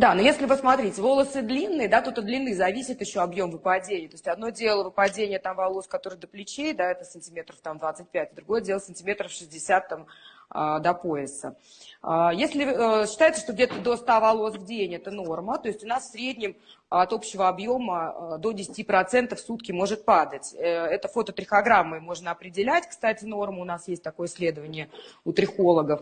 Да, но если вы смотрите, волосы длинные, да, тут от длины зависит еще объем выпадения. То есть одно дело выпадение там волос, которые до плечей, да, это сантиметров там 25, другое дело сантиметров 60 там до пояса. А, если э, считается, что где-то до 100 волос в день это норма, то есть у нас в среднем от общего объема э, до 10% в сутки может падать. Э, это фототрихограммой можно определять, кстати, норму, у нас есть такое исследование у трихологов.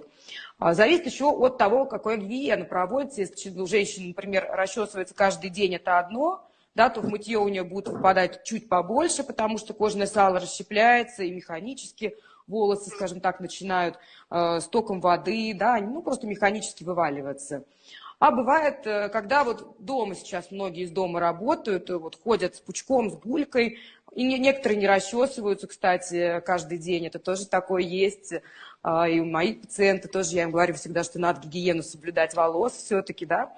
А, зависит еще от того, какой гигиена проводится. Если у женщины, например, расчесывается каждый день, это одно, да, то в мытье у нее будет выпадать чуть побольше, потому что кожное сало расщепляется и механически волосы, скажем так, начинают э, с воды, да, ну, просто механически вываливаться. А бывает, э, когда вот дома сейчас многие из дома работают, вот ходят с пучком, с булькой, и некоторые не расчесываются, кстати, каждый день. Это тоже такое есть. А, и у моих пациентов тоже я им говорю всегда, что надо гигиену соблюдать волос все-таки, да.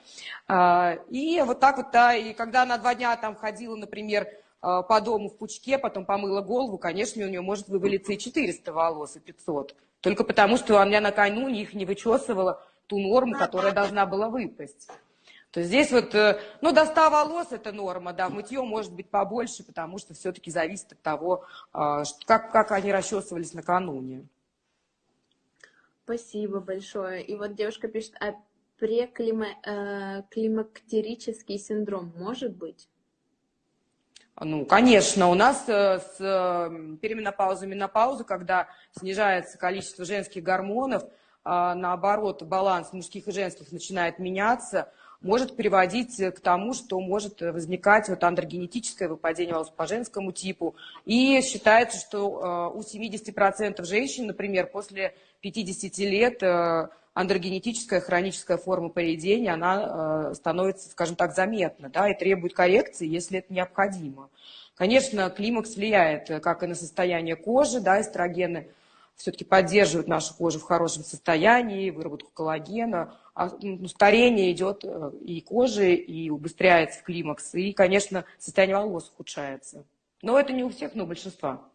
А, и вот так вот, да, и когда она два дня там ходила, например, по дому в пучке, потом помыла голову, конечно, у нее может вывалиться и 400 волос, и 500. Только потому, что она накануне их не вычесывала, ту норму, которая должна была выпасть. То есть здесь вот, э, ну, до 100 волос это норма, да, мытье может быть побольше, потому что все-таки зависит от того, а, как, как они расчесывались накануне. Спасибо большое. И вот девушка пишет, а преклимактерический э, синдром может быть? Ну, конечно, у нас э, с переменопаузой, менопаузой, когда снижается количество женских гормонов, а, наоборот, баланс мужских и женских начинает меняться, может приводить к тому, что может возникать вот андрогенетическое выпадение волос по женскому типу. И считается, что у 70% женщин, например, после 50 лет э, андрогенетическая хроническая форма поведения, она э, становится, скажем так, заметна, да, и требует коррекции, если это необходимо. Конечно, климакс влияет как и на состояние кожи, да, эстрогены все-таки поддерживают нашу кожу в хорошем состоянии, выработку коллагена, а ну, старение идет э, и кожи, и убыстряется климакс, и, конечно, состояние волос ухудшается. Но это не у всех, но у большинства.